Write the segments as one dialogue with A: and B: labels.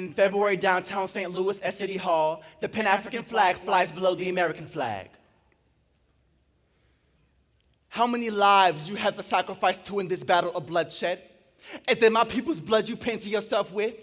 A: In February, downtown St. Louis at City Hall, the Pan African flag flies below the American flag. How many lives you have to sacrifice to win this battle of bloodshed? Is that my people's blood you painted yourself with?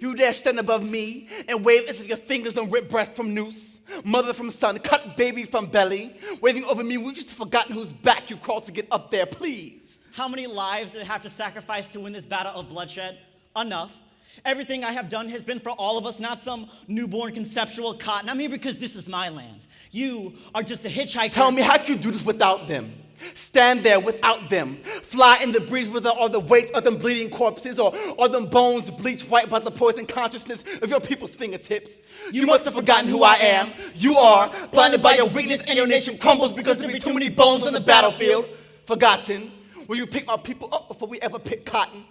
A: You dare stand above me and wave as if your fingers don't rip breath from noose, mother from son, cut baby from belly, waving over me. We just forgotten whose back you crawled to get up there, please.
B: How many lives did I have to sacrifice to win this battle of bloodshed? Enough. Everything I have done has been for all of us, not some newborn conceptual cotton. I'm here because this is my land. You are just a hitchhiker.
A: Tell me, how can you do this without them? Stand there without them. Fly in the breeze without all the weight of them bleeding corpses or all them bones bleached white by the poison consciousness of your people's fingertips. You, you must have forgotten who I am. You are blinded by your weakness and your nation crumbles because there be too many bones on the battlefield. Forgotten. Will you pick my people up before we ever pick cotton?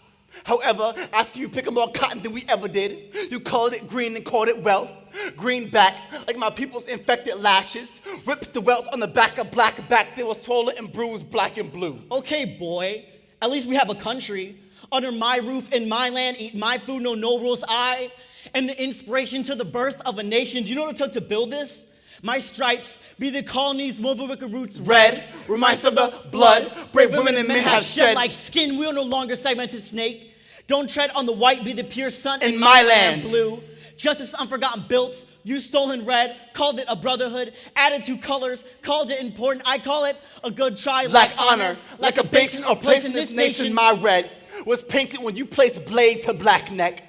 A: However, I see you picking more cotton than we ever did. You called it green and called it wealth. Greenback, like my people's infected lashes, rips the welts on the back of black back. They were swollen and bruised black and blue.
B: Okay, boy, at least we have a country. Under my roof, in my land, eat my food, no no rules. I And the inspiration to the birth of a nation. Do you know what it took to build this? My stripes be the colonies, woven wicked roots
A: red, reminds of the blood brave women and men have shed.
B: Like skin, we are no longer segmented snake. Don't tread on the white, be the pure sun
A: in, my, land.
B: blue. Justice unforgotten built, you stolen red, called it a brotherhood, added two colors, called it important. I call it a good try.
A: Like, like honor, like, like a basin or place in this nation, my red was painted when you placed blade to black neck,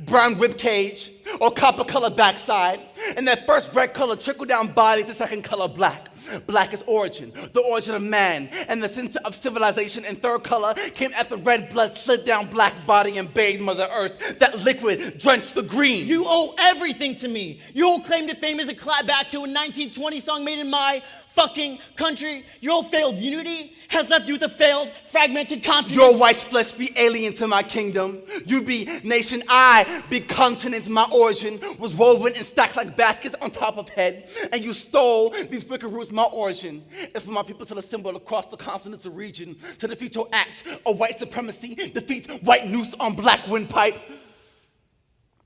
A: brown rib cage, or copper color backside, and that first red color trickled down body to second color black. Black is origin, the origin of man, and the center of civilization. And third color came after red blood slid down black body and bathed Mother Earth. That liquid drenched the green.
B: You owe everything to me. Your whole claim to fame is a clap back to a 1920 song made in my fucking country. Your failed unity has left you with a failed, fragmented continent.
A: Your white flesh be alien to my kingdom. You be nation, I be continents. My origin was woven and stacked like baskets on top of head. And you stole these wicked roots. My origin is for my people to assemble across the continents continental region to defeat your acts of white supremacy, defeat white noose on black windpipe.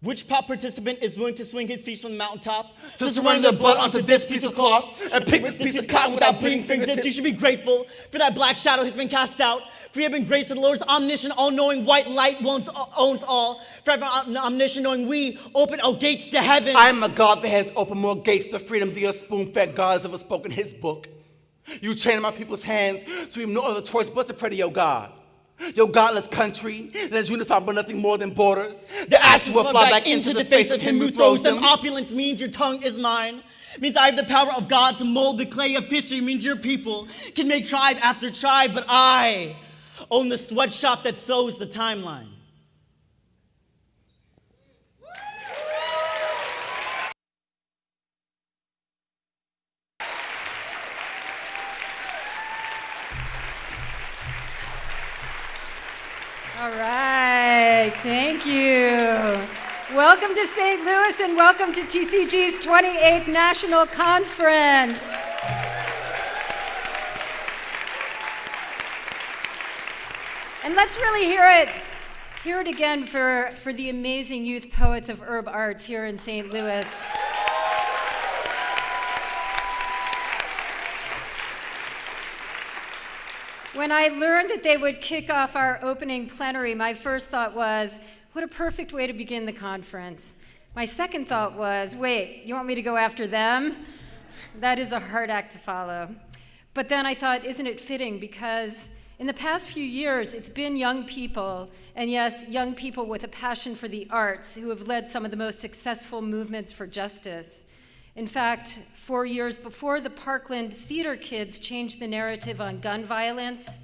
B: Which pop participant is willing to swing his feet from the mountaintop
A: to surrender their blood onto this piece of cloth and pick this piece of cotton without bleeding fingertips?
B: You should be grateful for that black shadow has been cast out. For you have been graced with the Lord's omniscient, all-knowing white light owns, uh, owns all. Forever omniscient, knowing we open our gates to heaven.
A: I am a God that has opened more gates to freedom than your spoon-fed God has ever spoken his book. You chain my people's hands so we have no other choice but to pray to your God. Your godless country that is unified by nothing more than borders.
B: The ashes will fly back into the face of him who throws them. Opulence means your tongue is mine. Means I have the power of God to mold the clay of history. Means your people can make tribe after tribe, but I own the sweatshop that sews the timeline.
C: All right, thank you. Welcome to St. Louis and welcome to TCG's 28th National Conference. And let's really hear it, hear it again for, for the amazing youth poets of UrbArts here in St. Louis. When I learned that they would kick off our opening plenary, my first thought was, what a perfect way to begin the conference. My second thought was, wait, you want me to go after them? That is a hard act to follow. But then I thought, isn't it fitting? Because in the past few years, it's been young people, and yes, young people with a passion for the arts, who have led some of the most successful movements for justice. In fact, four years before the Parkland Theater Kids changed the narrative on gun violence,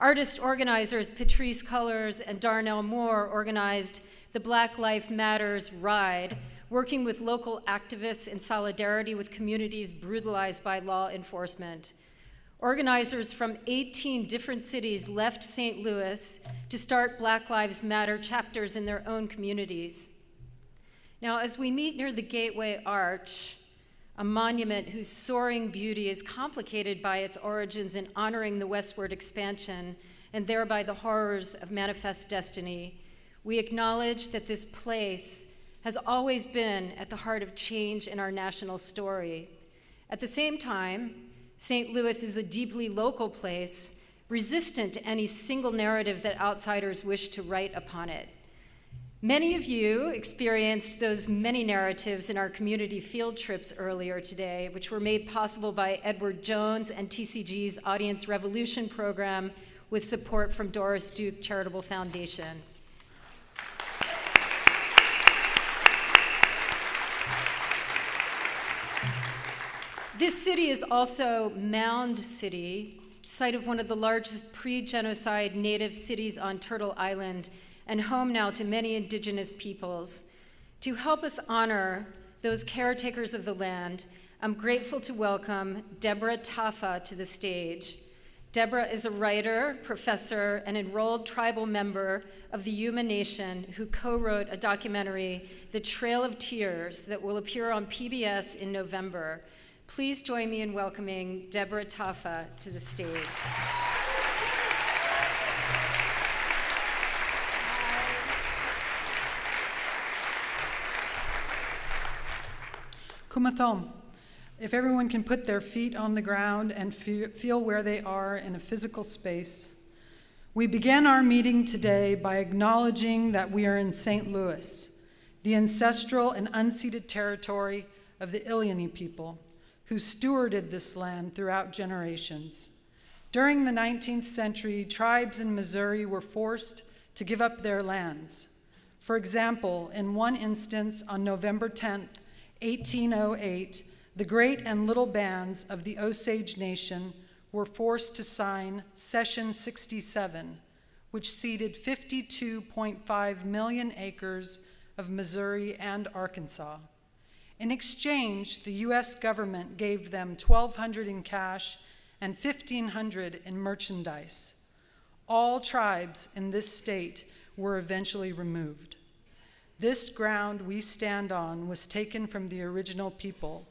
C: artist organizers Patrisse Cullors and Darnell Moore organized the Black Lives Matters Ride, working with local activists in solidarity with communities brutalized by law enforcement. Organizers from 18 different cities left St. Louis to start Black Lives Matter chapters in their own communities. Now, as we meet near the Gateway Arch, a monument whose soaring beauty is complicated by its origins in honoring the westward expansion and thereby the horrors of manifest destiny, we acknowledge that this place has always been at the heart of change in our national story. At the same time, St. Louis is a deeply local place, resistant to any single narrative that outsiders wish to write upon it. Many of you experienced those many narratives in our community field trips earlier today, which were made possible by Edward Jones and TCG's Audience Revolution program with support from Doris Duke Charitable Foundation. This city is also Mound City, site of one of the largest pre-genocide native cities on Turtle Island and home now to many indigenous peoples. To help us honor those caretakers of the land, I'm grateful to welcome Deborah Taffa to the stage. Deborah is a writer, professor, and enrolled tribal member of the Yuma Nation who co-wrote a documentary, The Trail of Tears, that will appear on PBS in November. Please join me in welcoming Deborah Taffa to the stage.
D: Kumathom. If everyone can put their feet on the ground and feel where they are in a physical space, we begin our meeting today by acknowledging that we are in St. Louis, the ancestral and unceded territory of the Illini people, who stewarded this land throughout generations. During the 19th century, tribes in Missouri were forced to give up their lands. For example, in one instance on November 10, 1808, the great and little bands of the Osage Nation were forced to sign Cession 67, which ceded 52.5 million acres of Missouri and Arkansas. In exchange, the US government gave them 1200 in cash and 1500 in merchandise. All tribes in this state were eventually removed. This ground we stand on was taken from the original people.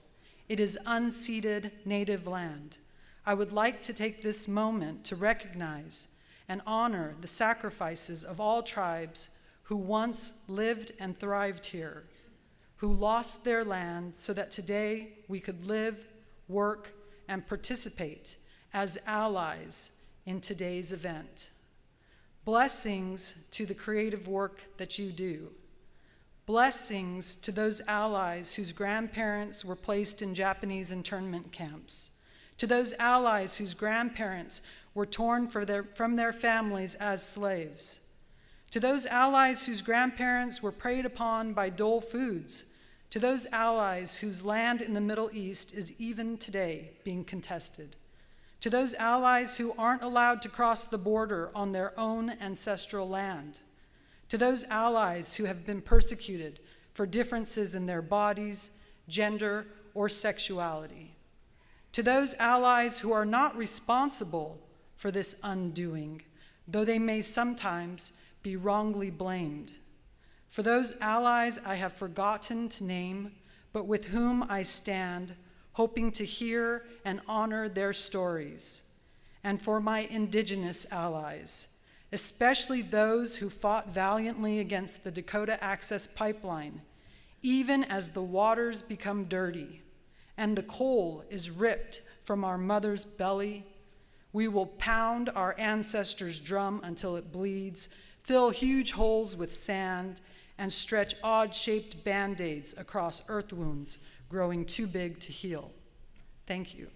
D: It is unceded native land. I would like to take this moment to recognize and honor the sacrifices of all tribes who once lived and thrived here, who lost their land so that today we could live, work, and participate as allies in today's event. Blessings to the creative work that you do. Blessings to those allies whose grandparents were placed in Japanese internment camps, to those allies whose grandparents were torn their, from their families as slaves, to those allies whose grandparents were preyed upon by dole foods, to those allies whose land in the Middle East is even today being contested, to those allies who aren't allowed to cross the border on their own ancestral land to those allies who have been persecuted for differences in their bodies, gender, or sexuality, to those allies who are not responsible for this undoing, though they may sometimes be wrongly blamed, for those allies I have forgotten to name, but with whom I stand, hoping to hear and honor their stories, and for my indigenous allies, especially those who fought valiantly against the Dakota Access Pipeline, even as the waters become dirty and the coal is ripped from our mother's belly. We will pound our ancestors' drum until it bleeds, fill huge holes with sand, and stretch odd shaped band aids across earth wounds growing too big to heal. Thank you.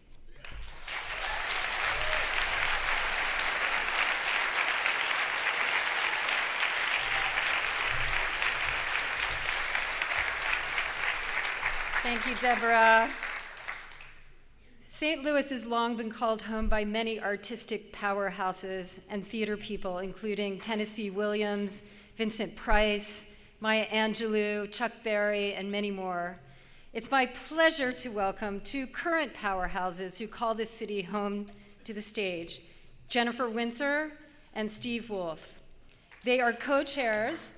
C: You, Deborah. St. Louis has long been called home by many artistic powerhouses and theater people, including Tennessee Williams, Vincent Price, Maya Angelou, Chuck Berry, and many more. It's my pleasure to welcome two current powerhouses who call this city home to the stage, Jennifer Windsor and Steve Woolf. They are co-chairs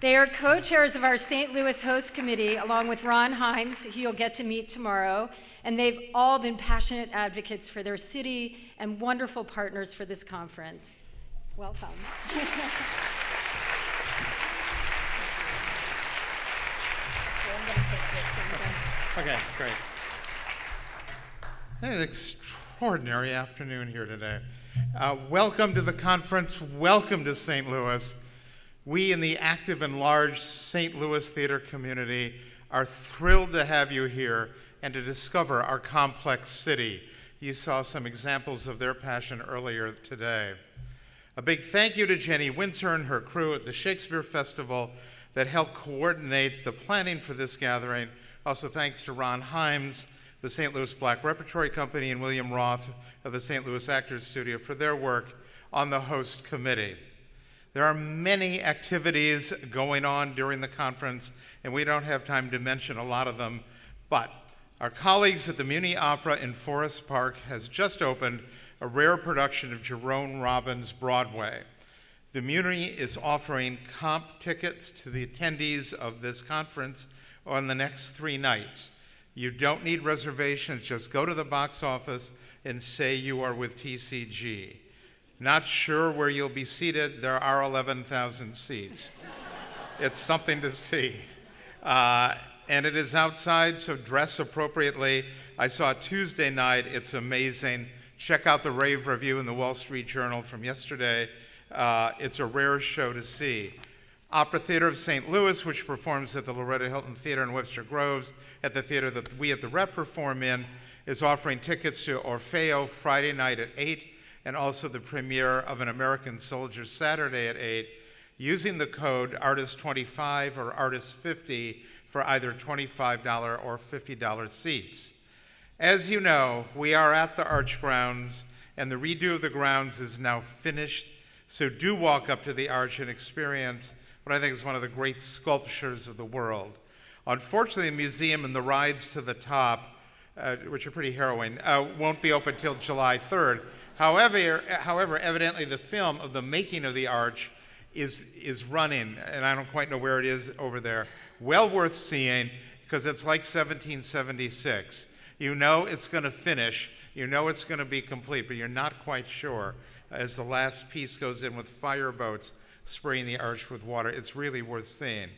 C: they are co-chairs of our St. Louis Host Committee, along with Ron Himes, who you'll get to meet tomorrow, and they've all been passionate advocates for their city and wonderful partners for this conference. Welcome.
E: Okay, great. An extraordinary afternoon here today. Uh, welcome to the conference. Welcome to St. Louis. We in the active and large St. Louis theater community are thrilled to have you here and to discover our complex city. You saw some examples of their passion earlier today. A big thank you to Jenny Windsor and her crew at the Shakespeare Festival that helped coordinate the planning for this gathering. Also, thanks to Ron Himes, the St. Louis Black Repertory Company, and William Roth of the St. Louis Actors Studio for their work on the host committee. There are many activities going on during the conference, and we don't have time to mention a lot of them, but our colleagues at the Muny Opera in Forest Park has just opened a rare production of Jerome Robbins' Broadway. The Muny is offering comp tickets to the attendees of this conference on the next three nights. You don't need reservations, just go to the box office and say you are with TCG. Not sure where you'll be seated, there are 11,000 seats. it's something to see. Uh, and it is outside, so dress appropriately. I saw Tuesday night, it's amazing. Check out the rave review in the Wall Street Journal from yesterday. Uh, it's a rare show to see. Opera Theater of St. Louis, which performs at the Loretto Hilton Theater in Webster Groves, at the theater that we at the Rep perform in, is offering tickets to Orfeo Friday night at 8 and also the premiere of An American Soldier Saturday at 8 using the code ARTIST25 or ARTIST50 for either $25 or $50 seats. As you know, we are at the Arch Grounds, and the redo of the grounds is now finished, so do walk up to the Arch and experience what I think is one of the great sculptures of the world. Unfortunately, the museum and the rides to the top, uh, which are pretty harrowing, uh, won't be open until July 3rd. However, however, evidently the film of the making of the arch is, is running, and I don't quite know where it is over there well worth seeing because it's like 1776. You know it's going to finish, you know it's going to be complete, but you're not quite sure as the last piece goes in with fireboats spraying the arch with water. It's really worth seeing.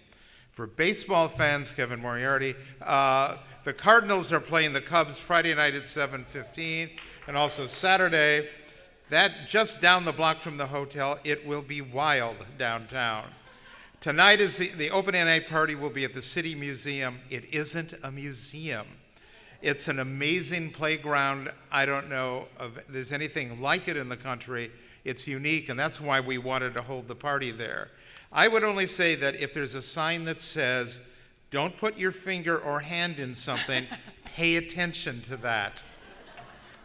E: For baseball fans, Kevin Moriarty, uh, the Cardinals are playing the Cubs Friday night at 7:15, and also Saturday. That just down the block from the hotel, it will be wild downtown. Tonight is the, the opening night party will be at the City Museum. It isn't a museum. It's an amazing playground. I don't know if there's anything like it in the country. It's unique, and that's why we wanted to hold the party there. I would only say that if there's a sign that says, don't put your finger or hand in something, pay attention to that.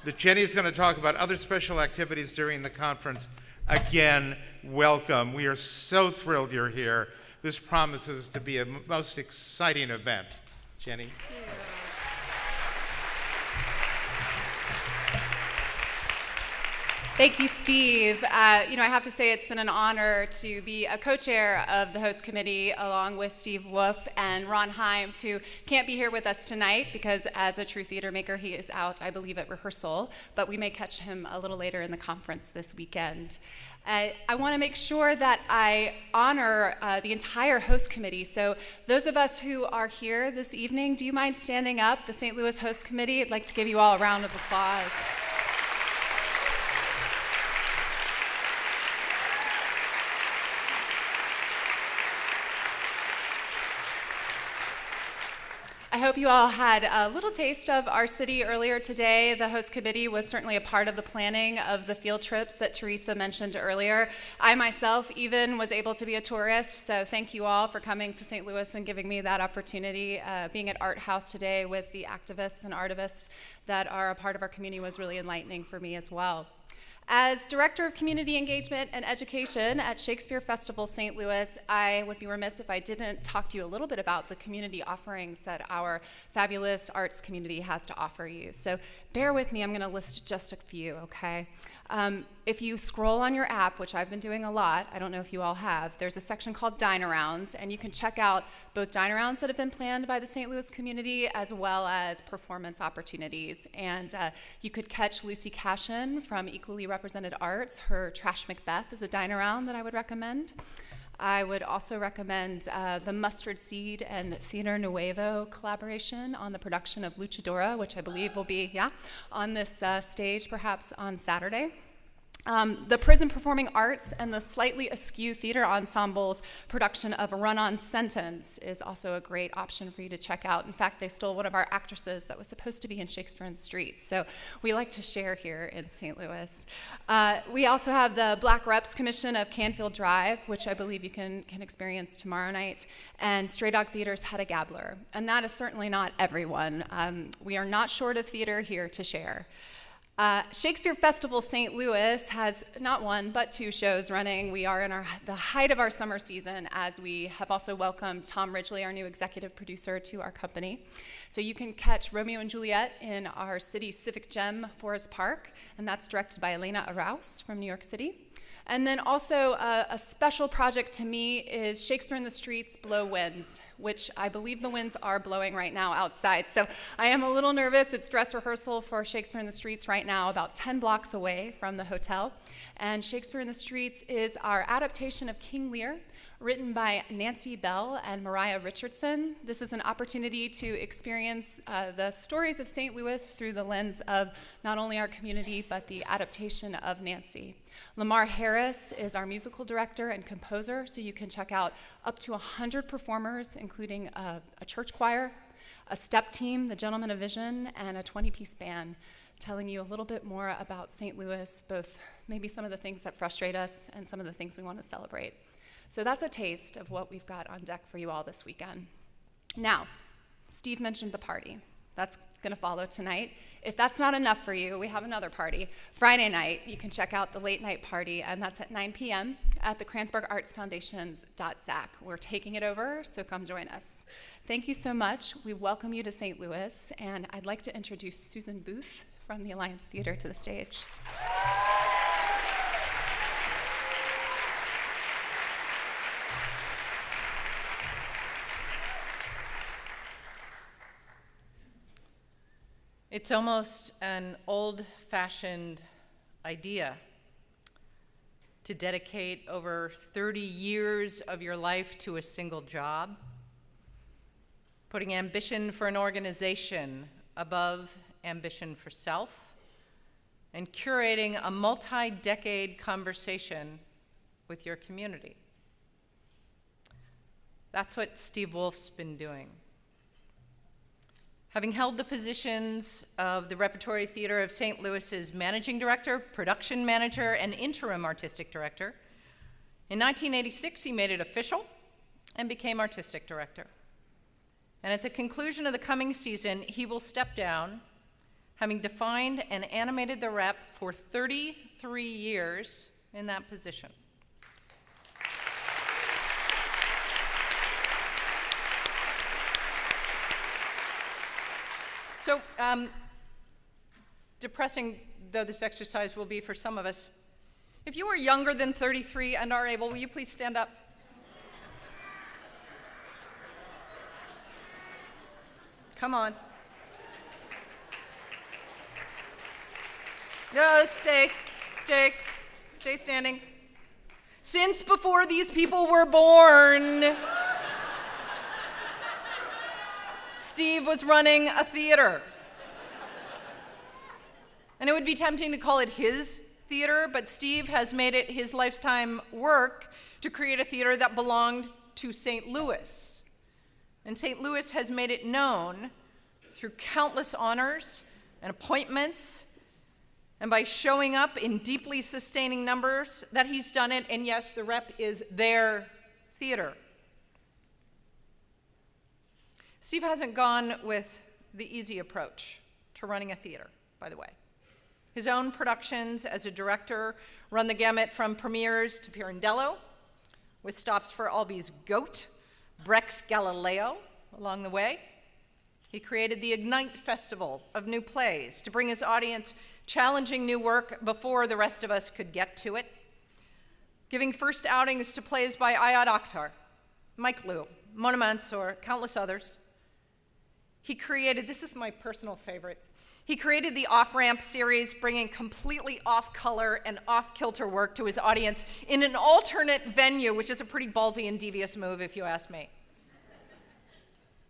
E: The Jenny's going to talk about other special activities during the conference. Again, welcome. We are so thrilled you're here. This promises to be a most exciting event. Jenny?
F: Thank you, Steve. Uh, you know, I have to say it's been an honor to be a co-chair of the host committee along with Steve Woolf and Ron Himes, who can't be here with us tonight because as a true theater maker, he is out, I believe, at rehearsal, but we may catch him a little later in the conference this weekend. Uh, I want to make sure that I honor uh, the entire host committee. So, those of us who are here this evening, do you mind standing up? The St. Louis Host Committee, I'd like to give you all a round of applause. I hope you all had a little taste of our city earlier today. The host committee was certainly a part of the planning of the field trips that Teresa mentioned earlier. I myself even was able to be a tourist, so thank you all for coming to St. Louis and giving me that opportunity. Uh, being at Art House today with the activists and artivists that are a part of our community was really enlightening for me as well. As Director of Community Engagement and Education at Shakespeare Festival St. Louis, I would be remiss if I didn't talk to you a little bit about the community offerings that our fabulous arts community has to offer you. So bear with me, I'm going to list just a few, okay? Um, if you scroll on your app, which I've been doing a lot, I don't know if you all have, there's a section called Dine-Arounds, and you can check out both dine-arounds that have been planned by the St. Louis community as well as performance opportunities. And uh, you could catch Lucy Cashion from Equally Represented Arts. Her Trash Macbeth is a dine-around that I would recommend. I would also recommend uh, the Mustard Seed and Theater Nuevo collaboration on the production of Luchadora, which I believe will be, yeah, on this uh, stage perhaps on Saturday. Um, the Prison Performing Arts and the Slightly Askew Theater Ensemble's production of Run On Sentence is also a great option for you to check out. In fact, they stole one of our actresses that was supposed to be in Shakespeare in the Streets, so we like to share here in St. Louis. Uh, we also have the Black Reps Commission of Canfield Drive, which I believe you can, can experience tomorrow night, and Stray Dog Theater's Hedda Gabler. And that is certainly not everyone. Um, we are not short of theater here to share. Uh, Shakespeare Festival St. Louis has not one but two shows running. We are in our, the height of our summer season as we have also welcomed Tom Ridgely, our new executive producer, to our company. So you can catch Romeo and Juliet in our city civic gem, Forest Park, and that's directed by Elena Araoz from New York City. And then also uh, a special project to me is Shakespeare in the Streets Blow Winds, which I believe the winds are blowing right now outside. So I am a little nervous. It's dress rehearsal for Shakespeare in the Streets right now, about 10 blocks away from the hotel. And Shakespeare in the Streets is our adaptation of King Lear, written by Nancy Bell and Mariah Richardson. This is an opportunity to experience uh, the stories of St. Louis through the lens of not only our community, but the adaptation of Nancy. Lamar Harris is our musical director and composer, so you can check out up to 100 performers, including a, a church choir, a step team, the Gentlemen of Vision, and a 20 piece band, telling you a little bit more about St. Louis, both maybe some of the things that frustrate us and some of the things we want to celebrate. So that's a taste of what we've got on deck for you all this weekend. Now, Steve mentioned the party. That's going to follow tonight. If that's not enough for you, we have another party. Friday night, you can check out the late night party, and that's at 9 p.m. at the Kranzberg Arts Foundation's .ZACK. We're taking it over, so come join us. Thank you so much. We welcome you to St. Louis, and I'd like to introduce Susan Booth from the Alliance Theater to the stage.
G: It's almost an old fashioned idea to dedicate over 30 years of your life to a single job, putting ambition for an organization above ambition for self, and curating a multi decade conversation with your community. That's what Steve Woolf's been doing. Having held the positions of the Repertory Theater of St. Louis's managing director, production manager, and interim artistic director, in 1986 he made it official and became artistic director. And at the conclusion of the coming season, he will step down, having defined and animated the rep for 33 years in that position. So, um, depressing though this exercise will be for some of us, if you are younger than 33 and are able, will you please stand up? Come on. No, stay, stay, stay standing. Since before these people were born, Steve was running a theater. And it would be tempting to call it his theater, but Steve has made it his lifetime work to create a theater that belonged to St. Louis. And St. Louis has made it known through countless honors and appointments and by showing up in deeply sustaining numbers that he's done it. And yes, the rep is their theater. Steve hasn't gone with the easy approach to running a theater, by the way. His own productions as a director run the gamut from premieres to Pirandello, with stops for Albee's Goat, Brecht's Galileo along the way. He created the Ignite Festival of New Plays to bring his audience challenging new work before the rest of us could get to it, giving first outings to plays by Ayad Akhtar, Mike Lew, Mona Mansour, countless others, he created, this is my personal favorite, He created the Off Ramp series, bringing completely off color and off kilter work to his audience in an alternate venue, which is a pretty ballsy and devious move, if you ask me.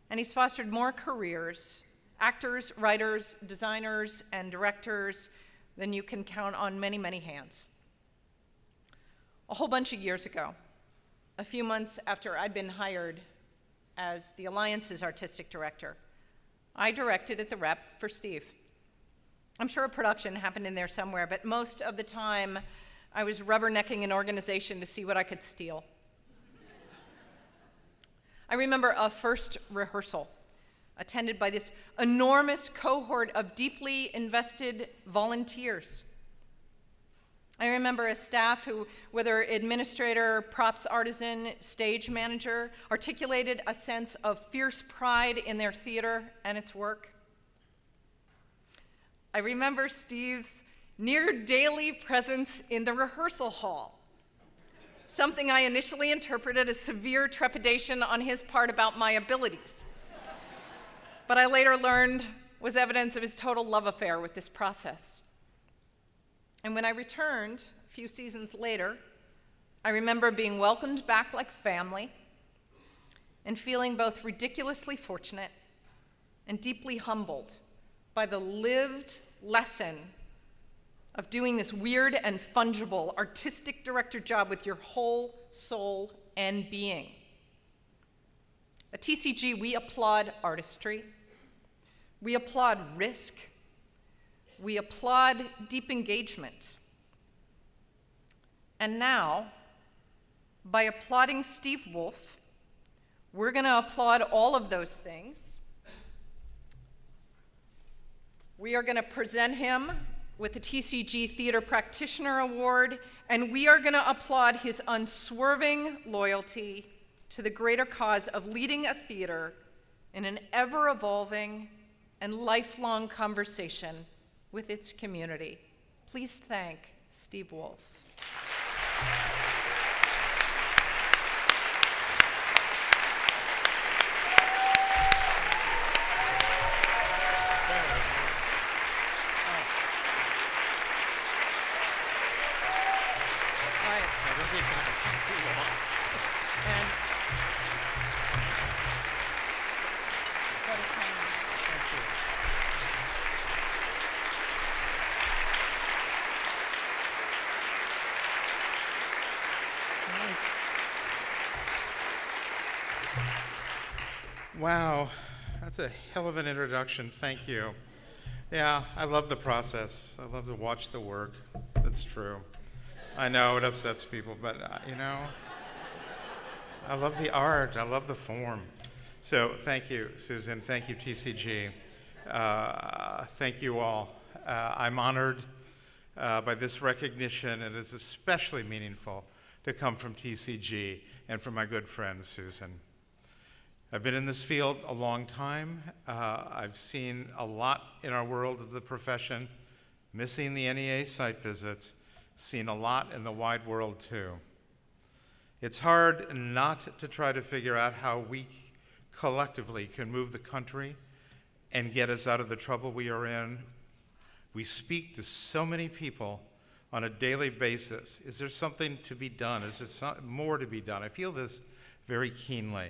G: and he's fostered more careers actors, writers, designers, and directors than you can count on many, many hands. A whole bunch of years ago, a few months after I'd been hired as the Alliance's artistic director, I directed at the rep for Steve. I'm sure a production happened in there somewhere, but most of the time I was rubbernecking an organization to see what I could steal. I remember a first rehearsal attended by this enormous cohort of deeply invested volunteers. I remember a staff who, whether administrator, props artisan, stage manager, articulated a sense of fierce pride in their theater and its work. I remember Steve's near daily presence in the rehearsal hall, something I initially interpreted as severe trepidation on his part about my abilities. But I later learned was evidence of his total love affair with this process. And when I returned a few seasons later, I remember being welcomed back like family and feeling both ridiculously fortunate and deeply humbled by the lived lesson of doing this weird and fungible artistic director job with your whole soul and being. At TCG, we applaud artistry, we applaud risk, we applaud deep engagement. And now, by applauding Steve Woolf, we're going to applaud all of those things. We are going to present him with the TCG Theater Practitioner Award, and we are going to applaud his unswerving loyalty to the greater cause of leading a theater in an ever evolving and lifelong conversation with its community. Please thank Steve Woolf.
E: Wow, that's a hell of an introduction. Thank you. Yeah, I love the process. I love to watch the work. That's true. I know it upsets people, but uh, you know, I love the art. I love the form. So thank you, Susan. Thank you, TCG. Uh, thank you all. Uh, I'm honored uh, by this recognition, and it's especially meaningful to come from TCG and from my good friend, Susan. I've been in this field a long time. Uh, I've seen a lot in our world of the profession, missing the NEA site visits, seen a lot in the wide world too. It's hard not to try to figure out how we collectively can move the country and get us out of the trouble we are in. We speak to so many people on a daily basis. Is there something to be done? Is there more to be done? I feel this very keenly.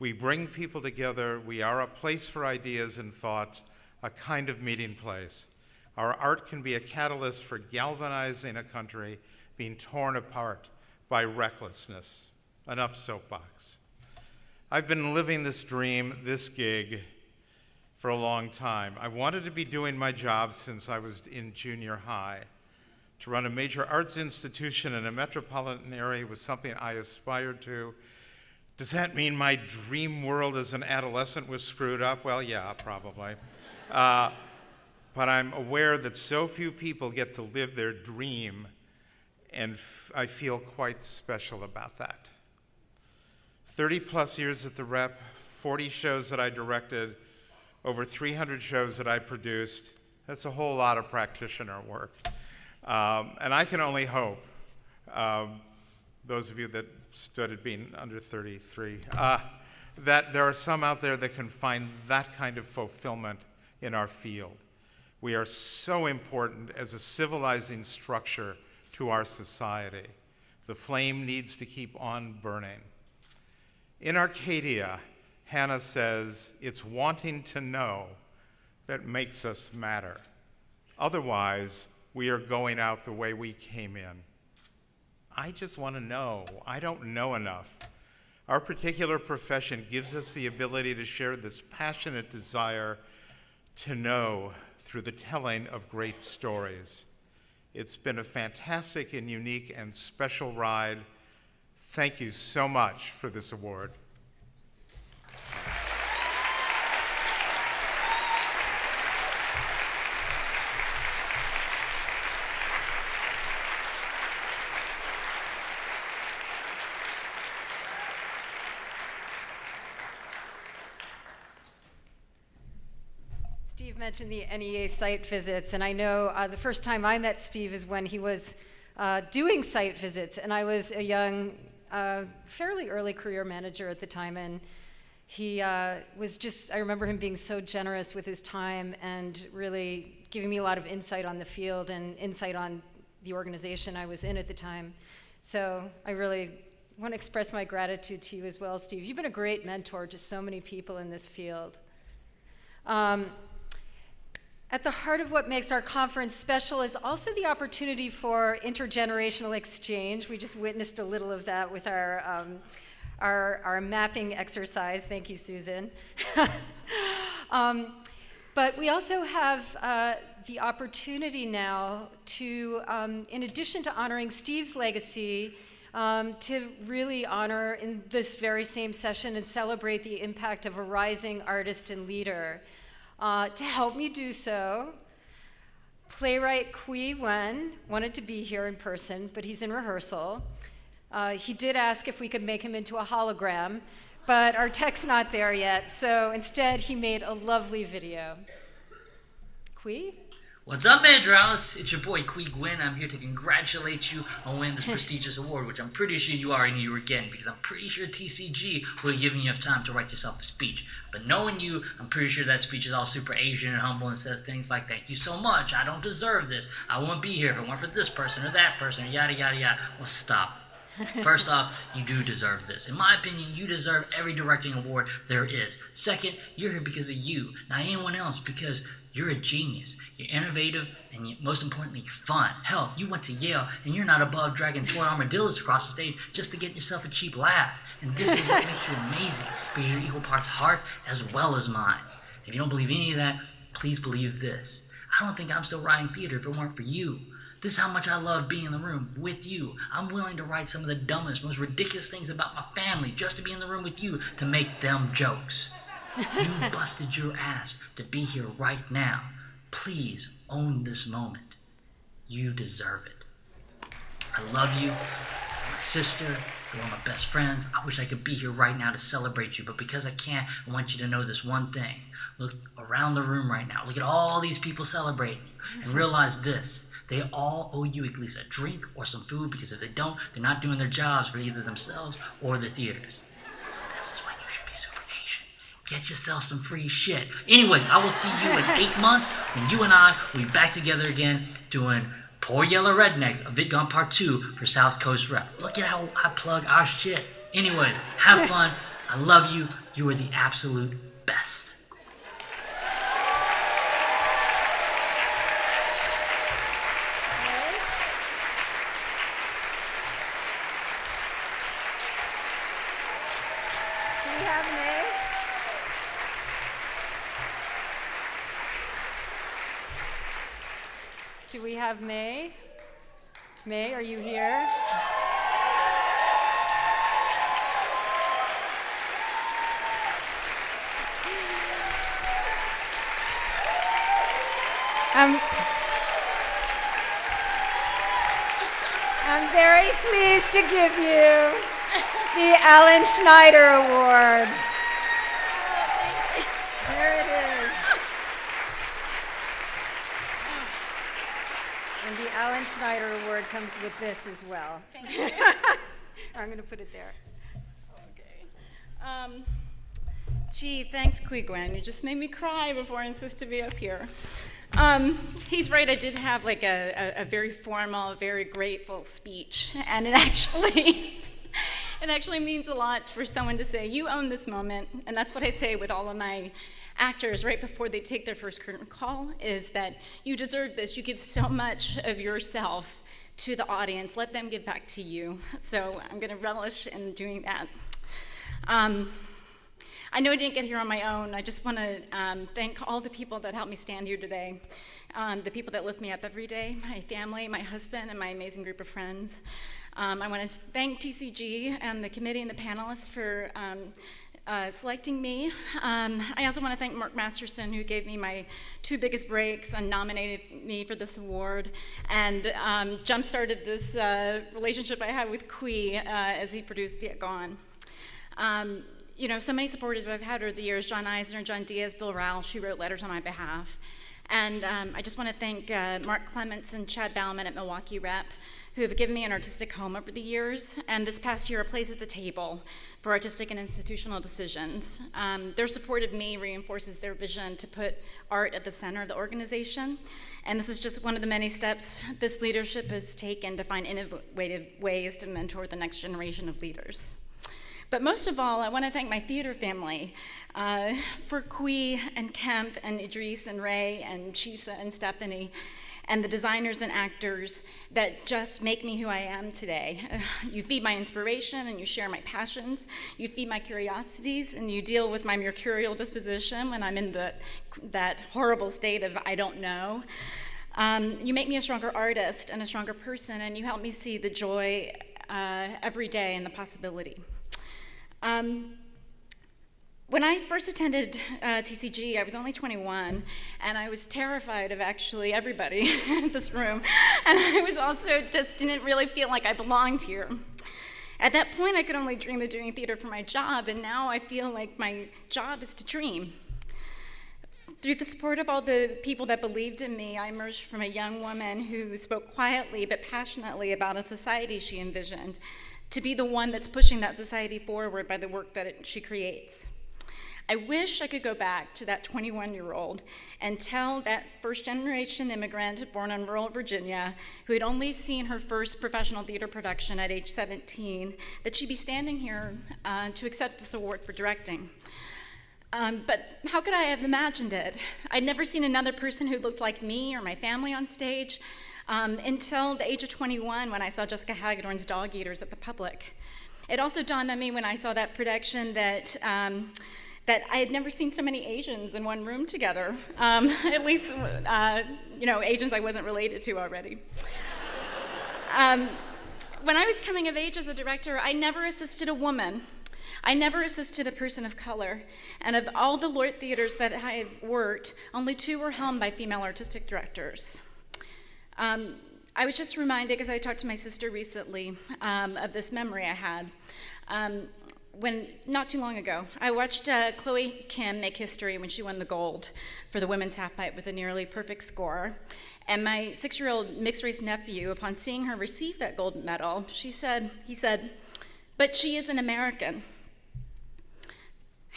E: We bring people together. We are a place for ideas and thoughts, a kind of meeting place. Our art can be a catalyst for galvanizing a country being torn apart by recklessness. Enough soapbox. I've been living this dream, this gig, for a long time. I wanted to be doing my job since I was in junior high. To run a major arts institution in a metropolitan area was something I aspired to does that mean my dream world as an adolescent was screwed up? Well, yeah, probably. Uh, but I'm aware that so few people get to live their dream, and I feel quite special about that. 30 plus years at the rep, 40 shows that I directed, over 300 shows that I produced. That's a whole lot of practitioner work. Um, and I can only hope, um, those of you that stood at being under 33. Uh, that there are some out there that can find that kind of fulfillment in our field. We are so important as a civilizing structure to our society. The flame needs to keep on burning. In Arcadia, Hannah says, It's wanting to know that makes us matter. Otherwise, we are going out the way we came in. I just want to know. I don't know enough. Our particular profession gives us the ability to share this passionate desire to know through the telling of great stories. It's been a fantastic and unique and special ride. Thank you so much for this award.
C: Steve mentioned the NEA site visits, and I know uh, the first time I met Steve is when he was uh, doing site visits, and I was a young, uh, fairly early career manager at the time, and he uh, was just, I remember him being so generous with his time and really giving me a lot of insight on the field and insight on the organization I was in at the time. So I really want to express my gratitude to you as well, Steve. You've been a great mentor to so many people in this field. Um, at the heart of what makes our conference special is also the opportunity for intergenerational exchange. We just witnessed a little of that with our, um, our, our, mapping exercise. Thank you, Susan. um, but we also have uh, the opportunity now to, um, in addition to honoring Steve's legacy, um, to really honor in this very same session and celebrate the impact of a rising artist and leader. Uh, to help me do so, playwright Qui Nguyen wanted to be here in person, but he's in rehearsal. Uh, he did ask if we could make him into a hologram, but our tech's not there yet, so instead he made a lovely video. Qui?
H: What's up, Andros? It's your boy, Qui Nguyen. I'm here to congratulate you on winning this prestigious award, which I'm pretty sure you already knew you were getting because I'm pretty sure TCG would have given you enough time to write yourself a speech. But knowing you, I'm pretty sure that speech is all super Asian and humble and says things like, Thank you so much. I don't deserve this. I wouldn't be here if it weren't for this person or that person, or yada, yada, yada. Well, stop. First off, you do deserve this. In my opinion, you deserve every directing award there is. Second, you're here because of you, not anyone else, because you're a genius. You're innovative, and you, most importantly, you're fun. Hell, you went to Yale, and you're not above dragging toy armadillos across the stage just to get yourself a cheap laugh. And this is what makes you amazing, because you're equal parts heart as well as mind. If you don't believe any of that, please believe this. I don't think I'm still writing theater if it weren't for you. This is how much I love being in the room with you. I'm willing to write some of the dumbest, most ridiculous things about my family just to be in the room with you to make them jokes. You busted your ass to be here right now. Please own this moment. You deserve it. I love you. My sister, you're one of my best friends. I wish I could be here right now to celebrate you, but because I can't, I want you to know this one thing. Look around the room right now. Look at all these people celebrating you and realize this. They all owe you at least a drink or some food because if they don't, they're not doing their jobs for either themselves or the theaters. Get yourself some free shit. Anyways, I will see you in eight months when you and I will be back together again doing Poor Yella Rednecks, a Vietgone Part 2 for South Coast Rep. Look at how I plug our shit. Anyways, have fun. I love you. You are the absolute best.
C: Have May. May, are you here? Um, I'm very pleased to give you the Alan Schneider Award. Alan Schneider Award comes with this as well.
I: Thank you.
C: I'm going to put it there.
I: Okay. Um, gee, thanks, Qui Nguyen. You just made me cry before I'm supposed to be up here. Um, he's right. I did have like a, a, a very formal, very grateful speech, and it actually. It actually means a lot for someone to say, You own this moment. And that's what I say with all of my actors right before they take their first curtain call is that you deserve this. You give so much of yourself to the audience. Let them give back to you. So I'm going to relish in doing that. Um, I know I didn't get here on my own. I just want to um, thank all the people that helped me stand here today, um, the people that lift me up every day, my family, my husband, and my amazing group of friends. Um, I want to thank TCG and the committee and the panelists for um, uh, selecting me. Um, I also want to thank Mark Masterson, who gave me my two biggest breaks and nominated me for this award, and um, jump-started this uh, relationship I have with Qui uh, as he produced Vietgone. Um, you know, so many supporters I've had over the years, John Eisner, John Diaz, Bill Rauch, who wrote letters on my behalf. And um, I just want to thank uh, Mark Clements and Chad Bauman at Milwaukee Rep, who have given me an artistic home over the years, and this past year a place at the table for artistic and institutional decisions. Um, their support of me reinforces their vision to put art at the center of the organization, and this is just one of the many steps this leadership has taken to find innovative ways to mentor the next generation of leaders. But most of all, I want to thank my theater family uh, for Qui and Kemp and Idris and Ray and Chisa and Stephanie and the designers and actors that just make me who I am today. You feed my inspiration and you share my passions. You feed my curiosities and you deal with my mercurial disposition when I'm in the, that horrible state of I don't know. Um, you make me a stronger artist and a stronger person, and you help me see the joy uh, every day and the possibility. Um, when I first attended uh, TCG, I was only 21, and I was terrified of actually everybody in this room. And I was also just didn't really feel like I belonged here. At that point, I could only dream of doing theater for my job, and now I feel like my job is to dream. Through the support of all the people that believed in me, I emerged from a young woman who spoke quietly but passionately about a society she envisioned to be the one that's pushing that society forward by the work that it, she creates. I wish I could go back to that 21 year old and tell that first generation immigrant born in rural Virginia who had only seen her first professional theater production at age 17 that she'd be standing here uh, to accept this award for directing. Um, but how could I have imagined it? I'd never seen another person who looked like me or my family on stage um, until the age of 21 when I saw Jessica Hagedorn's Dogeaters at the Public. It also dawned on me when I saw that production that. Um, that I had never seen so many Asians in one room together. Um, at least, uh, you know, Asians I wasn't related to already. Um, when I was coming of age as a director, I never assisted a woman. I never assisted a person of color. And of all the LORT theaters that I have worked, only two were helmed by female artistic directors. Um, I was just reminded, because I talked to my sister recently, um, of this memory I had. Um, when not too long ago, I watched uh, Chloe Kim make history when she won the gold for the women's halfpipe with a nearly perfect score. And my six-year-old mixed-race nephew, upon seeing her receive that gold medal, she said, he said, "But she is an American."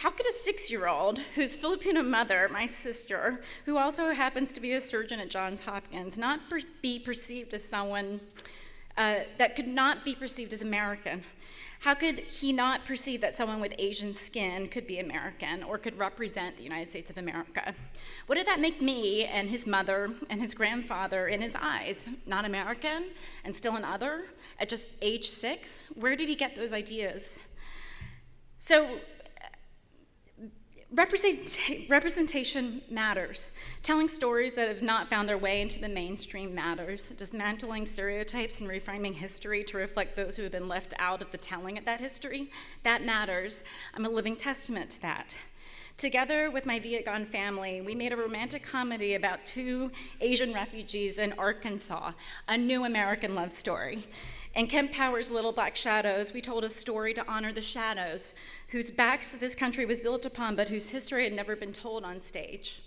I: How could a six year old whose Filipino mother, my sister, who also happens to be a surgeon at Johns Hopkins, not per- be perceived as someone uh, that could not be perceived as American? How could he not perceive that someone with Asian skin could be American or could represent the United States of America? What did that make me and his mother and his grandfather in his eyes? Not American and still an other at just age six? Where did he get those ideas? So, representation matters. Telling stories that have not found their way into the mainstream matters. Dismantling stereotypes and reframing history to reflect those who have been left out of the telling of that history, that matters. I'm a living testament to that. Together with my Vietgone family, we made a romantic comedy about two Asian refugees in Arkansas, a new American love story. In Kemp Powers' Little Black Shadows, we told a story to honor the shadows, whose backs this country was built upon, but whose history had never been told on stage.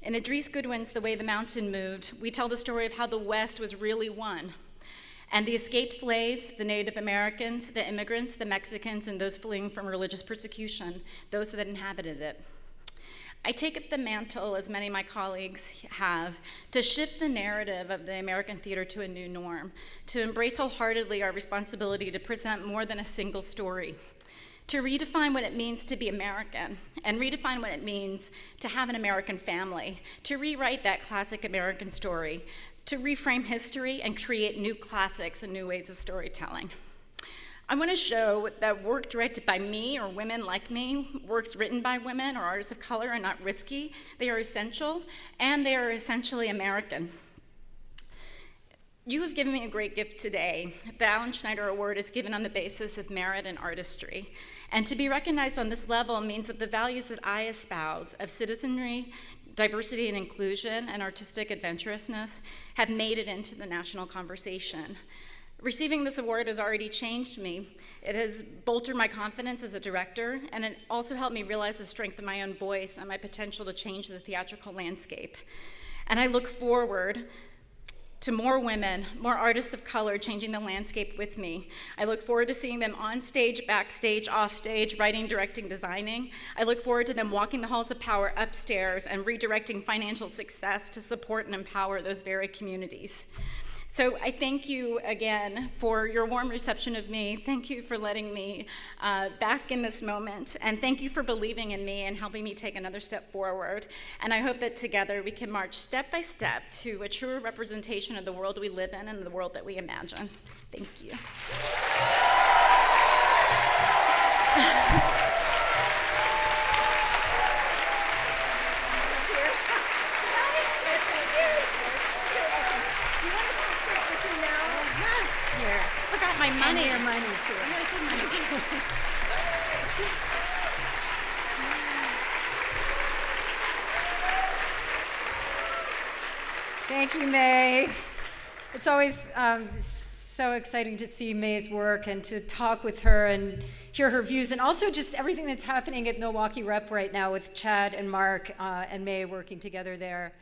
I: In Idris Goodwin's The Way the Mountain Moved, we tell the story of how the West was really won. And the escaped slaves, the Native Americans, the immigrants, the Mexicans, and those fleeing from religious persecution, those that inhabited it. I take up the mantle, as many of my colleagues have, to shift the narrative of the American theater to a new norm, to embrace wholeheartedly our responsibility to present more than a single story, to redefine what it means to be American, and redefine what it means to have an American family, to rewrite that classic American story, to reframe history and create new classics and new ways of storytelling. I want to show that work directed by me or women like me, works written by women or artists of color are not risky, they are essential, and they are essentially American. You have given me a great gift today. The Alan Schneider Award is given on the basis of merit and artistry. And to be recognized on this level means that the values that I espouse of citizenry, diversity and inclusion, and artistic adventurousness have made it into the national conversation. Receiving this award has already changed me. It has bolstered my confidence as a director, and it also helped me realize the strength of my own voice and my potential to change the theatrical landscape. And I look forward to more women, more artists of color changing the landscape with me. I look forward to seeing them on stage, backstage, off stage, writing, directing, designing. I look forward to them walking the halls of power upstairs and redirecting financial success to support and empower those very communities. So I thank you again for your warm reception of me. Thank you for letting me uh, bask in this moment. And thank you for believing in me and helping me take another step forward. And I hope that together we can march step by step to a truer representation of the world we live in and the world that we imagine. Thank you.
C: your money too.
I: I took money.
C: Thank you, May. It's always um, so exciting to see May's work and to talk with her and hear her views, and also just everything that's happening at Milwaukee Rep right now with Chad and Mark uh, and May working together there.